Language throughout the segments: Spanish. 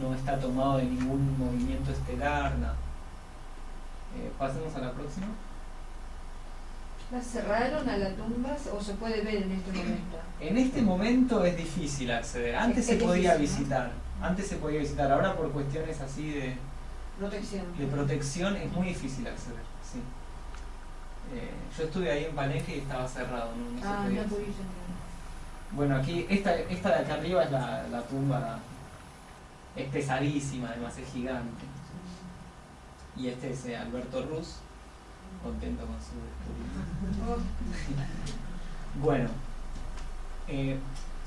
no está tomado de ningún movimiento estelar, nada. Eh, pasemos a la próxima. ¿La cerraron a la tumba o se puede ver en este momento? En este momento es difícil acceder. Antes Es- se es podía difícil, ¿no? visitar. Antes se podía visitar. Ahora por cuestiones así de, Protección. de protección es muy difícil acceder. Sí. Eh, yo estuve ahí en Palenque y estaba cerrado. No, no se Ah, podía no. Bueno, aquí, esta, esta de acá arriba es la, la tumba. Es pesadísima, además es gigante. Y este es eh, Alberto Ruz, contento con su descubrimiento. Bueno, eh,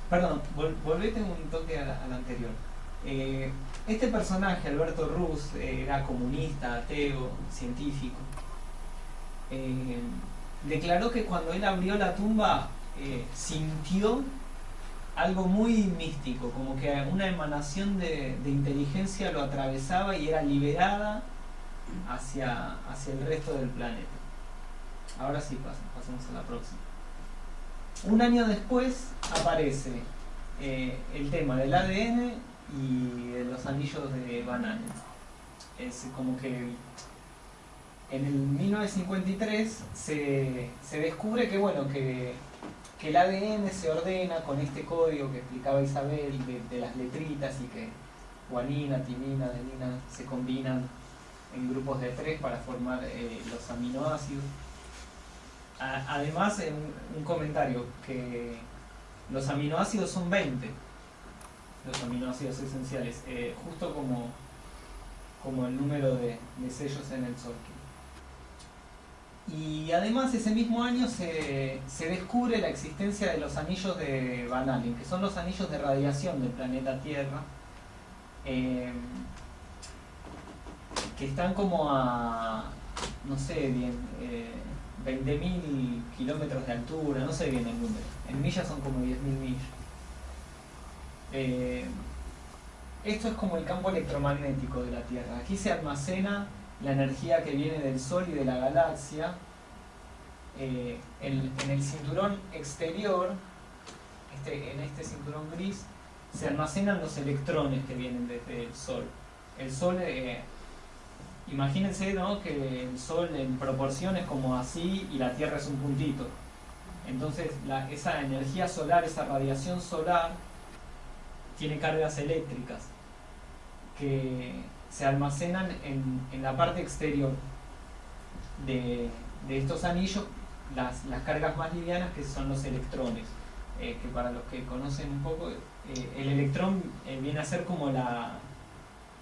perdón, vol- volvete un toque al, anterior. Eh, este personaje, Alberto Ruz, era comunista, ateo, científico. Declaró que cuando él abrió la tumba sintió algo muy místico, como que una emanación de, inteligencia lo atravesaba y era liberada hacia, hacia el resto del planeta. Ahora sí, pas- pasemos a la próxima. Un año después aparece eh, el tema del ADN y de los anillos de Allen. Es como que en el 1953 se, se descubre que, bueno, que, que el ADN se ordena con este código que explicaba Isabel de, las letritas y que guanina, timina, adenina se combinan en grupos de tres para formar eh, los aminoácidos. Además, un comentario que los aminoácidos son 20, los aminoácidos esenciales, eh, justo como, como el número de, sellos en el Solkin. Y además ese mismo año se, se descubre la existencia de los anillos de Van Allen, que son los anillos de radiación del planeta Tierra, eh, que están como a, no sé bien, eh, 20.000 kilómetros de altura, no sé bien el número. En millas son como 10.000 millas. Eh, esto es como el campo electromagnético de la Tierra. Aquí se almacena la energía que viene del Sol y de la galaxia. Eh, en, el cinturón exterior, este, en este cinturón gris, se almacenan los electrones que vienen desde el Sol. El Sol, eh, imagínense ¿no? que el Sol en proporción es como así y la Tierra es un puntito. Entonces esa energía solar, esa radiación solar, tiene cargas eléctricas que se almacenan en, en la parte exterior de, de estos anillos, las, las cargas más livianas que son los electrones, eh, que para los que conocen un poco, eh, el electrón eh, viene a ser como la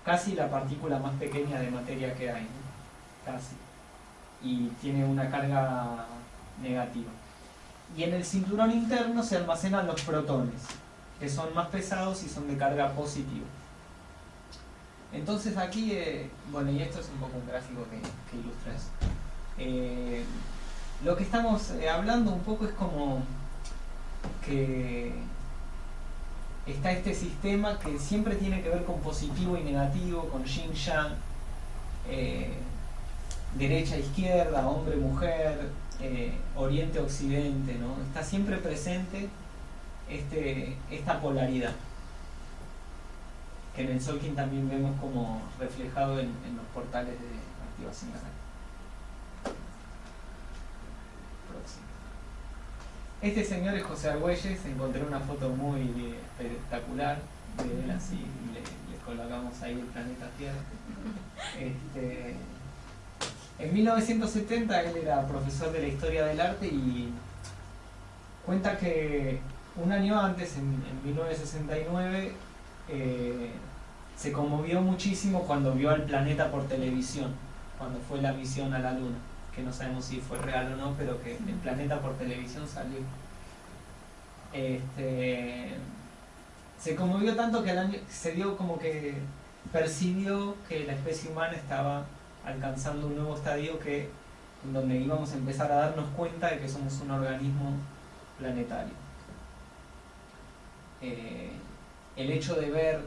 casi la partícula más pequeña de materia que hay, casi, y tiene una carga negativa. Y en el cinturón interno se almacenan los protones, que son más pesados y son de carga positiva. Entonces aquí, eh, bueno, y esto es un poco un gráfico que, ilustra eso. Eh, lo que estamos eh, hablando un poco es como que está este sistema que siempre tiene que ver con positivo y negativo, con yin yang, eh, derecha izquierda, hombre mujer, oriente occidente, ¿no? Está siempre presente este, esta polaridad que en el Solkin también vemos como reflejado en, los portales de activación. Próximo. Este señor es José Argüelles, encontré una foto muy espectacular de él así, le, colocamos ahí el planeta Tierra. Este, en 1970 él era profesor de la historia del arte y cuenta que un año antes, en 1969, eh, se conmovió muchísimo cuando vio al planeta por televisión, cuando fue la misión a la Luna, que no sabemos si fue real o no, pero que el planeta por televisión salió. Este, se conmovió tanto que año se dio como que percibió que la especie humana estaba alcanzando un nuevo estadio que donde íbamos a empezar a darnos cuenta de que somos un organismo planetario. Eh, el hecho de ver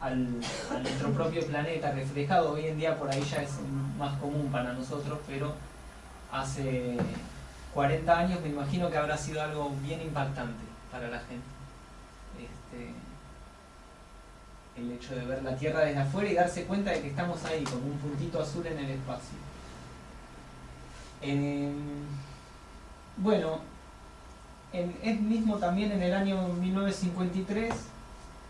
al, a nuestro propio planeta reflejado hoy en día por ahí ya es más común para nosotros, pero hace 40 años me imagino que habrá sido algo bien impactante para la gente. Este, el hecho de ver la Tierra desde afuera y darse cuenta de que estamos ahí, con un puntito azul en el espacio. bueno, es mismo también en el año 1953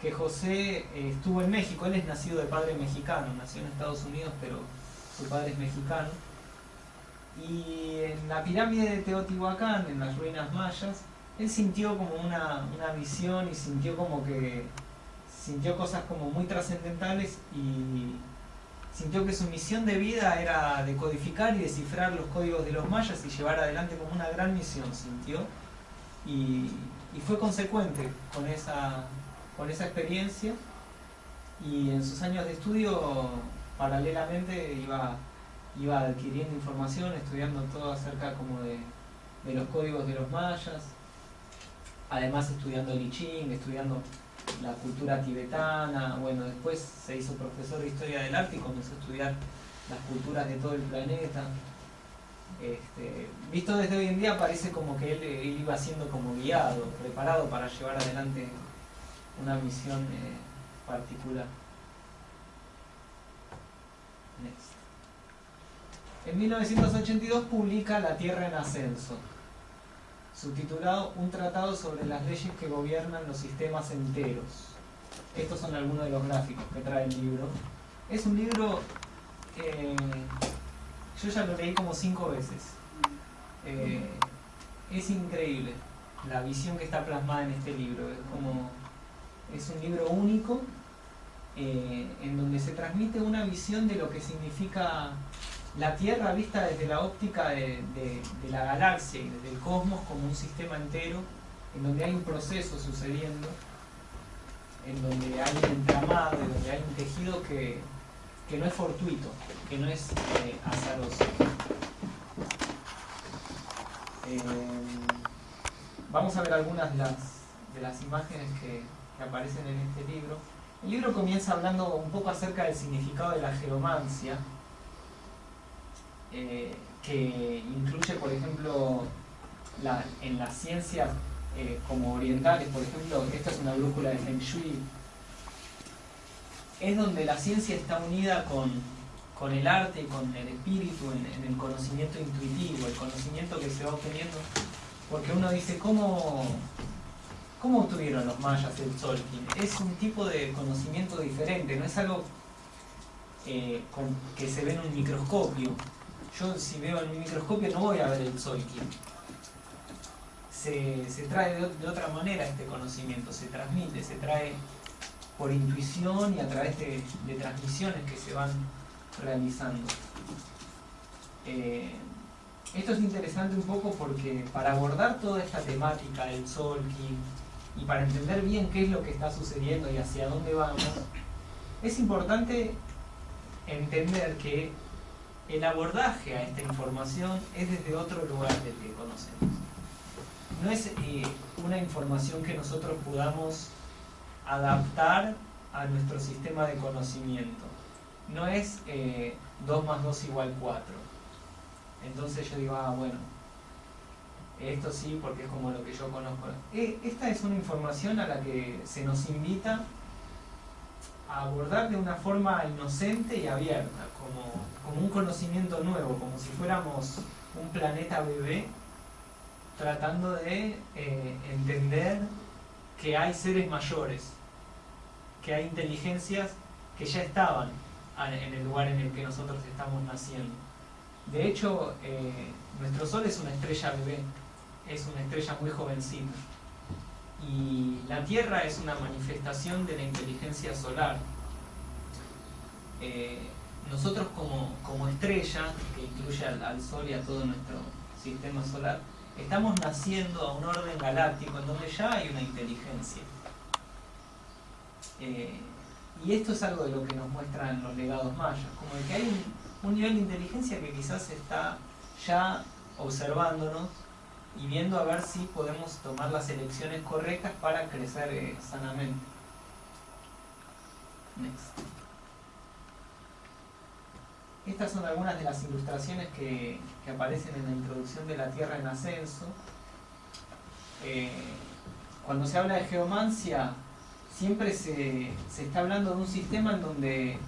que José eh, estuvo en México. Él es nacido de padre mexicano, nació en Estados Unidos, pero su padre es mexicano. Y en la pirámide de Teotihuacán, en las ruinas mayas, él sintió como una, una visión y sintió como que sintió cosas como muy trascendentales y sintió que su misión de vida era decodificar y descifrar los códigos de los mayas y llevar adelante como una gran misión, sintió. Y, y fue consecuente con esa, con esa experiencia y en sus años de estudio paralelamente iba, iba adquiriendo información, estudiando todo acerca como de, de los códigos de los mayas, además estudiando el I Ching, estudiando la cultura tibetana, bueno, después se hizo profesor de Historia del Arte y comenzó a estudiar las culturas de todo el planeta. Este, visto desde hoy en día parece como que él, iba siendo como guiado, preparado para llevar adelante una misión eh, particular. En 1982 publica La Tierra en Ascenso, subtitulado Un tratado sobre las leyes que gobiernan los sistemas enteros. Estos son algunos de los gráficos que trae el libro. Es un libro, eh, yo ya lo leí como cinco veces. Eh, es increíble la visión que está plasmada en este libro. Es como es un libro único eh, en donde se transmite una visión de lo que significa la Tierra vista desde la óptica de, la galaxia y desde el cosmos como un sistema entero, en donde hay un proceso sucediendo, en donde hay un entramado, en donde hay un tejido que, no es fortuito, que no es eh, azaroso. Eh, vamos a ver algunas de las, de las imágenes que, que aparecen en este libro. El libro comienza hablando un poco acerca del significado de la geomancia, eh, que incluye, por ejemplo, en las ciencias eh, como orientales, por ejemplo, esta es una brújula de Feng Shui, es donde la ciencia está unida con, con el arte y con el espíritu, en, el conocimiento intuitivo, el conocimiento que se va obteniendo, porque uno dice, ¿cómo, cómo obtuvieron los mayas el Tzolk'in? Es un tipo de conocimiento diferente, no es algo eh, que se ve en un microscopio, yo si veo en mi microscopio no voy a ver el Tzolk'in. Se, trae de, otra manera este conocimiento, se transmite, se trae por intuición y a través de, transmisiones que se van realizando. Eh, esto es interesante un poco porque para abordar toda esta temática del Tzolk'in y para entender bien qué es lo que está sucediendo y hacia dónde vamos, es importante entender que el abordaje a esta información es desde otro lugar del que conocemos. No es eh, una información que nosotros podamos adaptar a nuestro sistema de conocimiento. No es 2 eh, más 2 igual 4. Entonces yo digo, ah, bueno, esto sí porque es como lo que yo conozco. Eh, esta es una información a la que se nos invita a abordar de una forma inocente y abierta, como como un conocimiento nuevo, como si fuéramos un planeta bebé tratando de eh, entender que hay seres mayores, que hay inteligencias que ya estaban en el lugar en el que nosotros estamos naciendo. De hecho, eh, nuestro Sol es una estrella bebé, es una estrella muy jovencita. Y la Tierra es una manifestación de la inteligencia solar. Eh, nosotros como, estrella, que incluye al, Sol y a todo nuestro sistema solar, estamos naciendo a un orden galáctico en donde ya hay una inteligencia. Eh, y esto es algo de lo que nos muestran los legados mayas, como de que hay un, un nivel de inteligencia que quizás está ya observándonos y viendo a ver si podemos tomar las elecciones correctas para crecer eh, sanamente. Estas son algunas de las ilustraciones que, aparecen en la introducción de la Tierra en Ascenso. Eh, cuando se habla de geomancia, siempre se, se está hablando de un sistema en donde